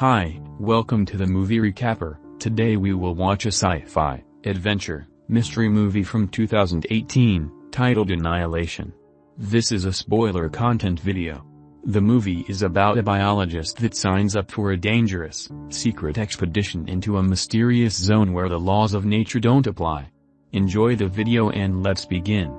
Hi, welcome to the movie recapper. Today we will watch a sci-fi, adventure, mystery movie from 2018, titled Annihilation. This is a spoiler content video. The movie is about a biologist that signs up for a dangerous, secret expedition into a mysterious zone where the laws of nature don't apply. Enjoy the video and let's begin.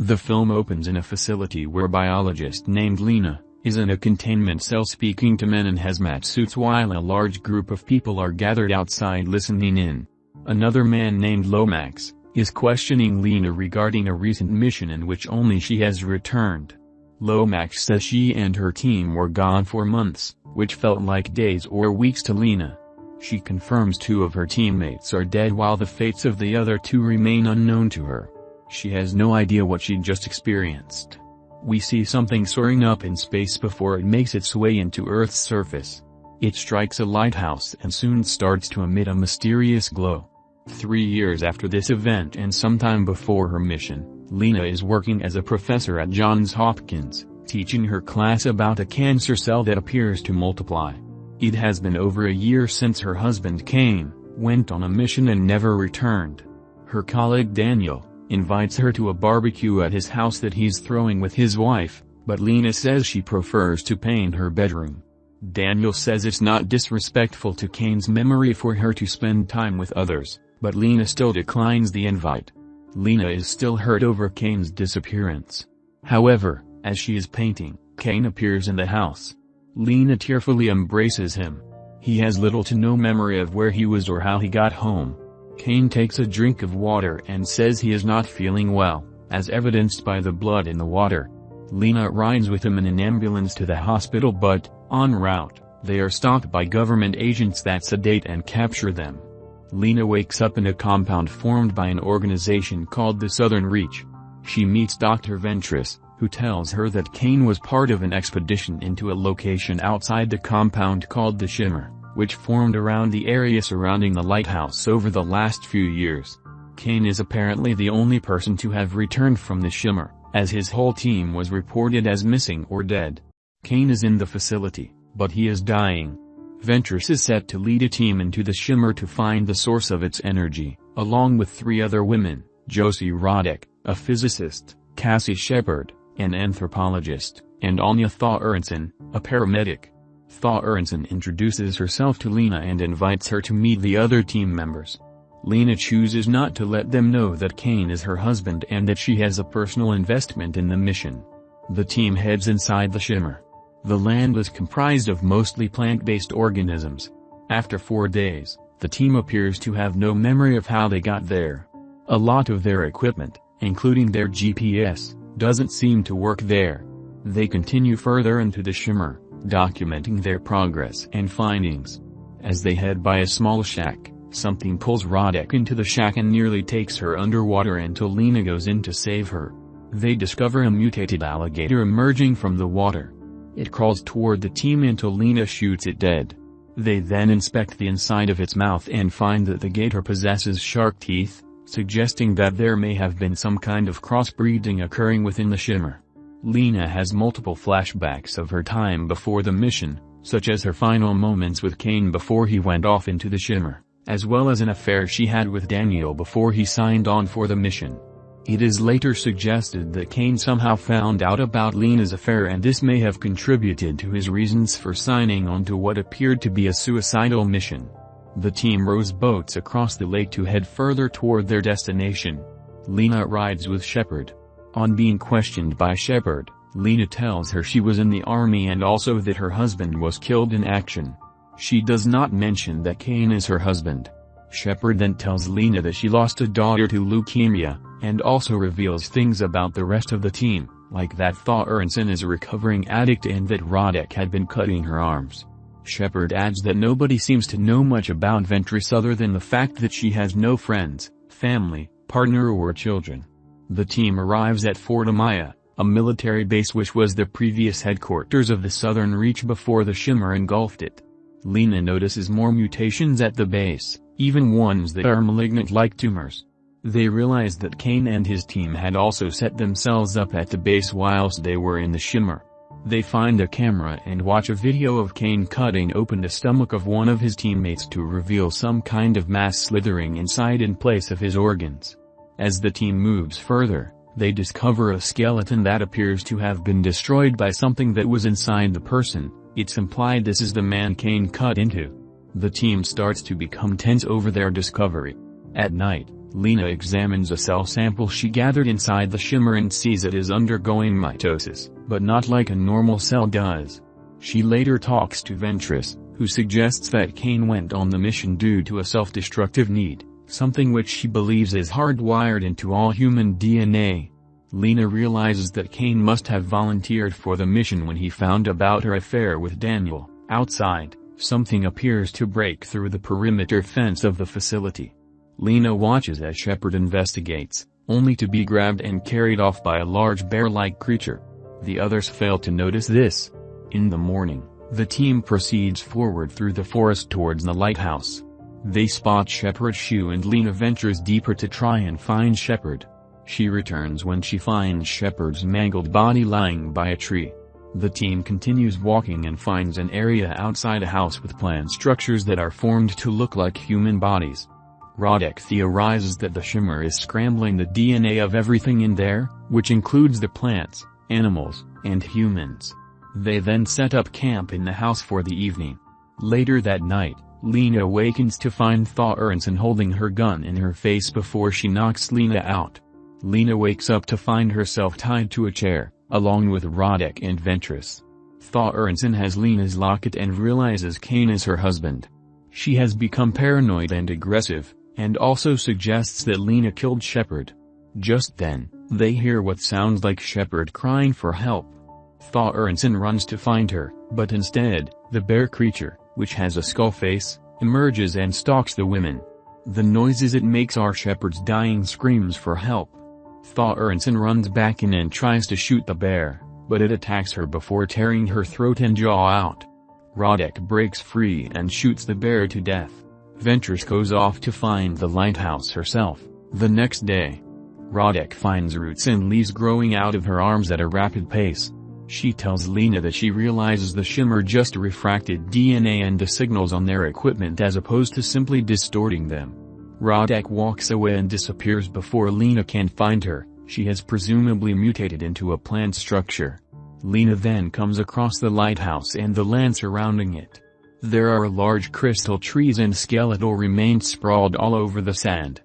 The film opens in a facility where biologist named Lena, is in a containment cell speaking to men in hazmat suits while a large group of people are gathered outside listening in. Another man named Lomax, is questioning Lena regarding a recent mission in which only she has returned. Lomax says she and her team were gone for months, which felt like days or weeks to Lena. She confirms two of her teammates are dead while the fates of the other two remain unknown to her. She has no idea what she just experienced. We see something soaring up in space before it makes its way into Earth's surface. It strikes a lighthouse and soon starts to emit a mysterious glow. Three years after this event and sometime before her mission, Lena is working as a professor at Johns Hopkins, teaching her class about a cancer cell that appears to multiply. It has been over a year since her husband Kane, went on a mission and never returned. Her colleague Daniel, invites her to a barbecue at his house that he's throwing with his wife, but Lena says she prefers to paint her bedroom. Daniel says it's not disrespectful to Kane's memory for her to spend time with others, but Lena still declines the invite. Lena is still hurt over Kane's disappearance. However, as she is painting, Kane appears in the house. Lena tearfully embraces him. He has little to no memory of where he was or how he got home. Kane takes a drink of water and says he is not feeling well, as evidenced by the blood in the water. Lena rides with him in an ambulance to the hospital but, en route, they are stopped by government agents that sedate and capture them. Lena wakes up in a compound formed by an organization called the Southern Reach. She meets Dr. Ventress, who tells her that Kane was part of an expedition into a location outside the compound called the Shimmer which formed around the area surrounding the lighthouse over the last few years. Kane is apparently the only person to have returned from the Shimmer, as his whole team was reported as missing or dead. Kane is in the facility, but he is dying. Ventress is set to lead a team into the Shimmer to find the source of its energy, along with three other women, Josie Radek, a physicist, Cassie Shepard, an anthropologist, and Anya Thaw a paramedic. Thorensen introduces herself to Lena and invites her to meet the other team members. Lena chooses not to let them know that Kane is her husband and that she has a personal investment in the mission. The team heads inside the Shimmer. The land is comprised of mostly plant-based organisms. After four days, the team appears to have no memory of how they got there. A lot of their equipment, including their GPS, doesn't seem to work there. They continue further into the Shimmer, documenting their progress and findings. As they head by a small shack, something pulls Radek into the shack and nearly takes her underwater until Lena goes in to save her. They discover a mutated alligator emerging from the water. It crawls toward the team until Lena shoots it dead. They then inspect the inside of its mouth and find that the gator possesses shark teeth, suggesting that there may have been some kind of crossbreeding occurring within the shimmer. Lena has multiple flashbacks of her time before the mission, such as her final moments with Kane before he went off into the Shimmer, as well as an affair she had with Daniel before he signed on for the mission. It is later suggested that Kane somehow found out about Lena's affair and this may have contributed to his reasons for signing on to what appeared to be a suicidal mission. The team rows boats across the lake to head further toward their destination. Lena rides with Shepard, on being questioned by Shepard, Lena tells her she was in the army and also that her husband was killed in action. She does not mention that Kane is her husband. Shepard then tells Lena that she lost a daughter to leukemia, and also reveals things about the rest of the team, like that Thorensen is a recovering addict and that Radek had been cutting her arms. Shepard adds that nobody seems to know much about Ventress other than the fact that she has no friends, family, partner or children. The team arrives at Fort Amaya, a military base which was the previous headquarters of the Southern Reach before the Shimmer engulfed it. Lena notices more mutations at the base, even ones that are malignant like tumors. They realize that Kane and his team had also set themselves up at the base whilst they were in the shimmer. They find a camera and watch a video of Kane cutting open the stomach of one of his teammates to reveal some kind of mass slithering inside in place of his organs. As the team moves further, they discover a skeleton that appears to have been destroyed by something that was inside the person, it's implied this is the man Kane cut into. The team starts to become tense over their discovery. At night, Lena examines a cell sample she gathered inside the shimmer and sees it is undergoing mitosis, but not like a normal cell does. She later talks to Ventress, who suggests that Kane went on the mission due to a self-destructive need, something which she believes is hardwired into all human DNA. Lena realizes that Kane must have volunteered for the mission when he found about her affair with Daniel. Outside, something appears to break through the perimeter fence of the facility. Lena watches as Shepard investigates, only to be grabbed and carried off by a large bear-like creature. The others fail to notice this. In the morning, the team proceeds forward through the forest towards the lighthouse. They spot Shepard's shoe and Lena ventures deeper to try and find Shepard. She returns when she finds Shepard's mangled body lying by a tree. The team continues walking and finds an area outside a house with plant structures that are formed to look like human bodies. Radek theorizes that the shimmer is scrambling the DNA of everything in there, which includes the plants, animals, and humans. They then set up camp in the house for the evening. Later that night, Lena awakens to find Thaw holding her gun in her face before she knocks Lena out. Lena wakes up to find herself tied to a chair, along with Radek and Ventress. Thaw has Lena's locket and realizes Kane is her husband. She has become paranoid and aggressive, and also suggests that Lena killed Shepard. Just then, they hear what sounds like Shepard crying for help. Thaw runs to find her, but instead, the bear creature, which has a skull face, emerges and stalks the women. The noises it makes are Shepard's dying screams for help. Thorensen runs back in and tries to shoot the bear, but it attacks her before tearing her throat and jaw out. Radek breaks free and shoots the bear to death. Ventress goes off to find the lighthouse herself. The next day, Radek finds roots and leaves growing out of her arms at a rapid pace. She tells Lena that she realizes the shimmer just refracted DNA and the signals on their equipment as opposed to simply distorting them. Radek walks away and disappears before Lena can find her, she has presumably mutated into a plant structure. Lena then comes across the lighthouse and the land surrounding it. There are large crystal trees and skeletal remains sprawled all over the sand.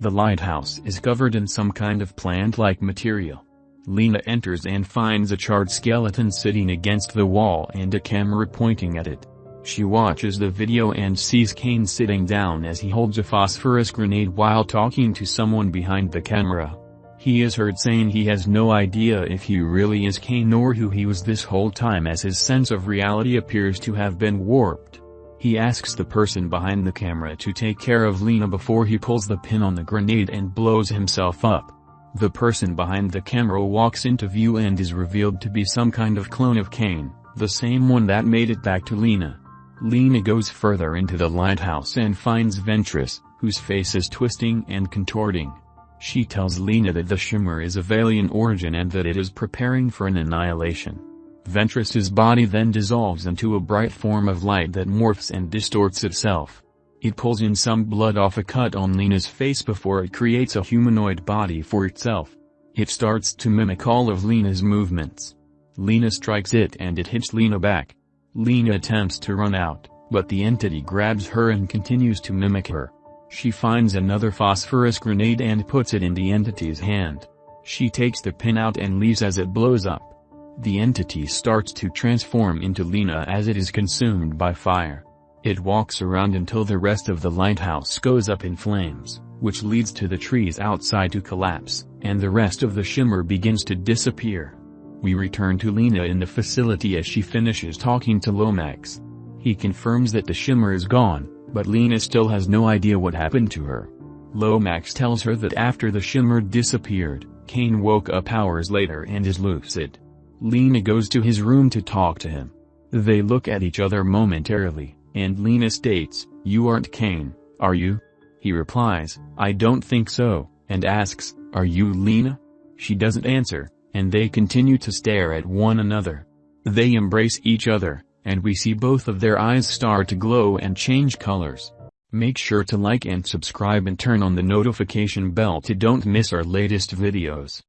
The lighthouse is covered in some kind of plant-like material. Lena enters and finds a charred skeleton sitting against the wall and a camera pointing at it. She watches the video and sees Kane sitting down as he holds a phosphorus grenade while talking to someone behind the camera. He is heard saying he has no idea if he really is Kane or who he was this whole time as his sense of reality appears to have been warped. He asks the person behind the camera to take care of Lena before he pulls the pin on the grenade and blows himself up. The person behind the camera walks into view and is revealed to be some kind of clone of Kane, the same one that made it back to Lena. Lena goes further into the lighthouse and finds Ventress, whose face is twisting and contorting. She tells Lena that the Shimmer is of alien origin and that it is preparing for an annihilation. Ventress's body then dissolves into a bright form of light that morphs and distorts itself. It pulls in some blood off a cut on Lena's face before it creates a humanoid body for itself. It starts to mimic all of Lena's movements. Lena strikes it and it hits Lena back. Lena attempts to run out, but the entity grabs her and continues to mimic her. She finds another phosphorus grenade and puts it in the entity's hand. She takes the pin out and leaves as it blows up. The entity starts to transform into Lena as it is consumed by fire. It walks around until the rest of the lighthouse goes up in flames, which leads to the trees outside to collapse, and the rest of the shimmer begins to disappear. We return to Lena in the facility as she finishes talking to Lomax. He confirms that the shimmer is gone, but Lena still has no idea what happened to her. Lomax tells her that after the shimmer disappeared, Kane woke up hours later and is lucid. Lena goes to his room to talk to him. They look at each other momentarily, and Lena states, You aren't Kane, are you? He replies, I don't think so, and asks, Are you Lena? She doesn't answer, and they continue to stare at one another. They embrace each other, and we see both of their eyes start to glow and change colors. Make sure to like and subscribe and turn on the notification bell to don't miss our latest videos.